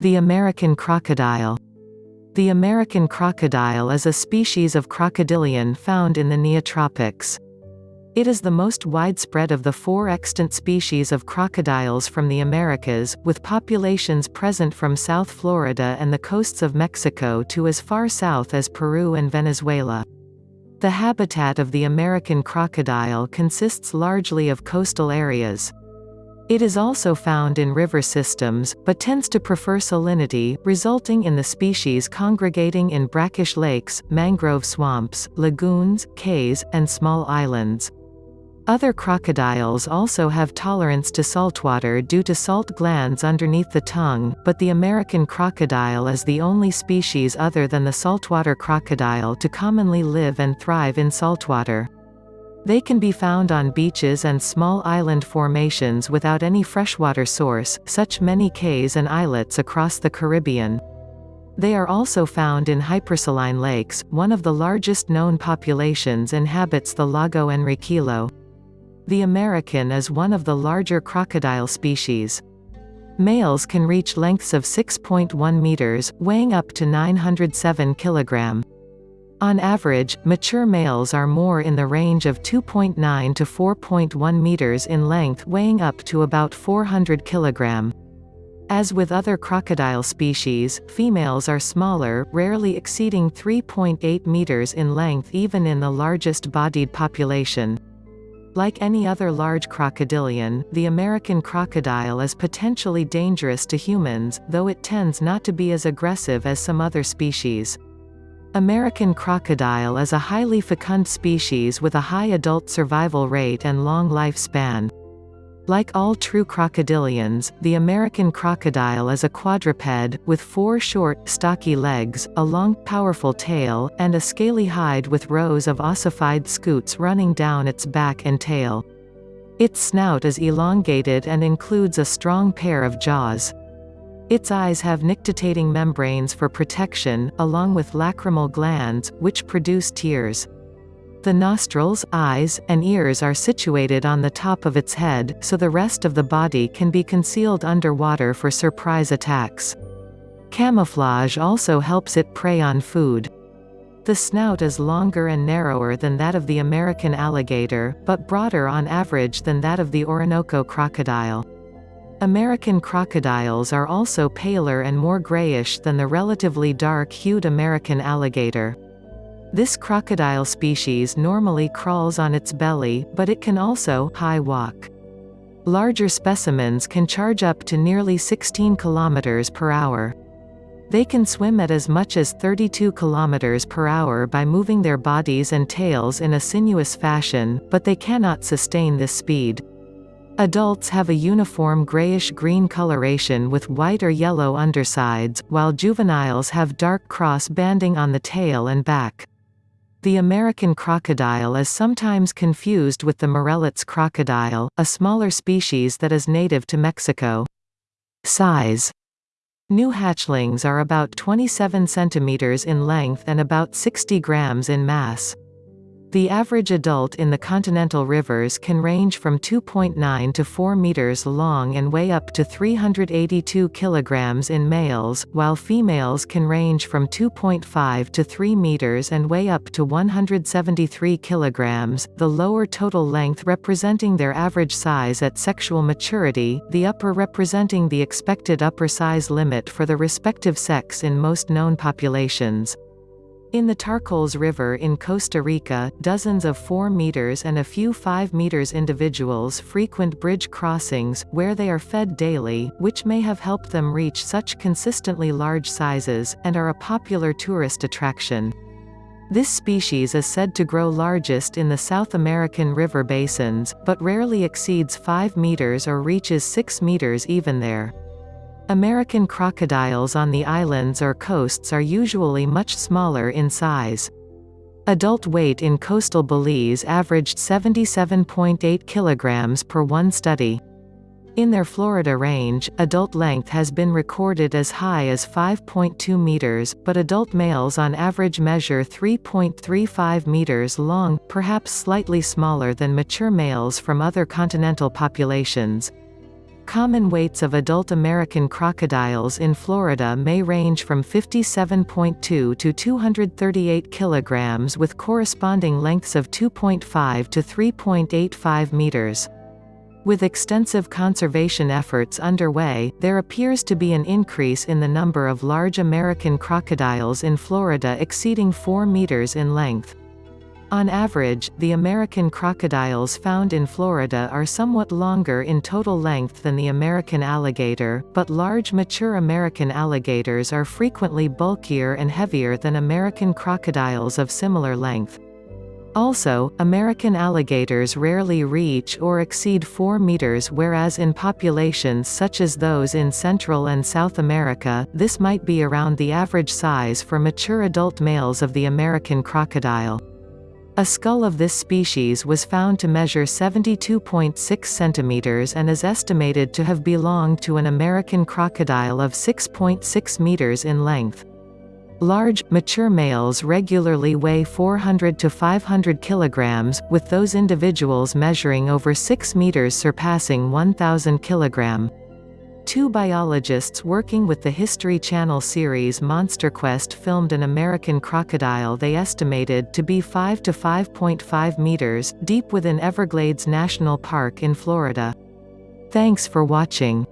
The American crocodile. The American crocodile is a species of crocodilian found in the Neotropics. It is the most widespread of the four extant species of crocodiles from the Americas, with populations present from South Florida and the coasts of Mexico to as far south as Peru and Venezuela. The habitat of the American crocodile consists largely of coastal areas. It is also found in river systems, but tends to prefer salinity, resulting in the species congregating in brackish lakes, mangrove swamps, lagoons, cays, and small islands. Other crocodiles also have tolerance to saltwater due to salt glands underneath the tongue, but the American crocodile is the only species other than the saltwater crocodile to commonly live and thrive in saltwater. They can be found on beaches and small island formations without any freshwater source, such many cays and islets across the Caribbean. They are also found in hypersaline lakes, one of the largest known populations inhabits the Lago Enriquillo. The American is one of the larger crocodile species. Males can reach lengths of 6.1 meters, weighing up to 907 kilogram. On average, mature males are more in the range of 2.9 to 4.1 meters in length weighing up to about 400 kilogram. As with other crocodile species, females are smaller, rarely exceeding 3.8 meters in length even in the largest bodied population. Like any other large crocodilian, the American crocodile is potentially dangerous to humans, though it tends not to be as aggressive as some other species. American crocodile is a highly fecund species with a high adult survival rate and long lifespan. Like all true crocodilians, the American crocodile is a quadruped, with four short, stocky legs, a long, powerful tail, and a scaly hide with rows of ossified scutes running down its back and tail. Its snout is elongated and includes a strong pair of jaws. Its eyes have nictitating membranes for protection, along with lacrimal glands, which produce tears. The nostrils, eyes, and ears are situated on the top of its head, so the rest of the body can be concealed underwater for surprise attacks. Camouflage also helps it prey on food. The snout is longer and narrower than that of the American alligator, but broader on average than that of the Orinoco crocodile. American crocodiles are also paler and more grayish than the relatively dark-hued American alligator. This crocodile species normally crawls on its belly, but it can also high walk. Larger specimens can charge up to nearly 16 kilometers per hour. They can swim at as much as 32 kilometers per hour by moving their bodies and tails in a sinuous fashion, but they cannot sustain this speed. Adults have a uniform grayish-green coloration with white or yellow undersides, while juveniles have dark cross banding on the tail and back. The American crocodile is sometimes confused with the Morelet's crocodile, a smaller species that is native to Mexico. Size New hatchlings are about 27 cm in length and about 60 grams in mass. The average adult in the continental rivers can range from 2.9 to 4 meters long and weigh up to 382 kilograms in males, while females can range from 2.5 to 3 meters and weigh up to 173 kilograms, the lower total length representing their average size at sexual maturity, the upper representing the expected upper size limit for the respective sex in most known populations. In the Tarcoles River in Costa Rica, dozens of 4 meters and a few 5 meters individuals frequent bridge crossings, where they are fed daily, which may have helped them reach such consistently large sizes, and are a popular tourist attraction. This species is said to grow largest in the South American river basins, but rarely exceeds 5 meters or reaches 6 meters even there. American crocodiles on the islands or coasts are usually much smaller in size. Adult weight in coastal Belize averaged 77.8 kilograms per one study. In their Florida range, adult length has been recorded as high as 5.2 meters, but adult males on average measure 3.35 meters long, perhaps slightly smaller than mature males from other continental populations. Common weights of adult American crocodiles in Florida may range from 57.2 to 238 kilograms with corresponding lengths of 2.5 to 3.85 meters. With extensive conservation efforts underway, there appears to be an increase in the number of large American crocodiles in Florida exceeding 4 meters in length. On average, the American crocodiles found in Florida are somewhat longer in total length than the American alligator, but large mature American alligators are frequently bulkier and heavier than American crocodiles of similar length. Also, American alligators rarely reach or exceed 4 meters whereas in populations such as those in Central and South America, this might be around the average size for mature adult males of the American crocodile. A skull of this species was found to measure 72.6 centimeters and is estimated to have belonged to an American crocodile of 6.6 meters in length. Large, mature males regularly weigh 400 to 500 kilograms, with those individuals measuring over 6 meters surpassing 1,000 kilogram. Two biologists working with the History Channel series Monster Quest filmed an American crocodile they estimated to be 5 to 5.5 meters, deep within Everglades National Park in Florida. Thanks for watching.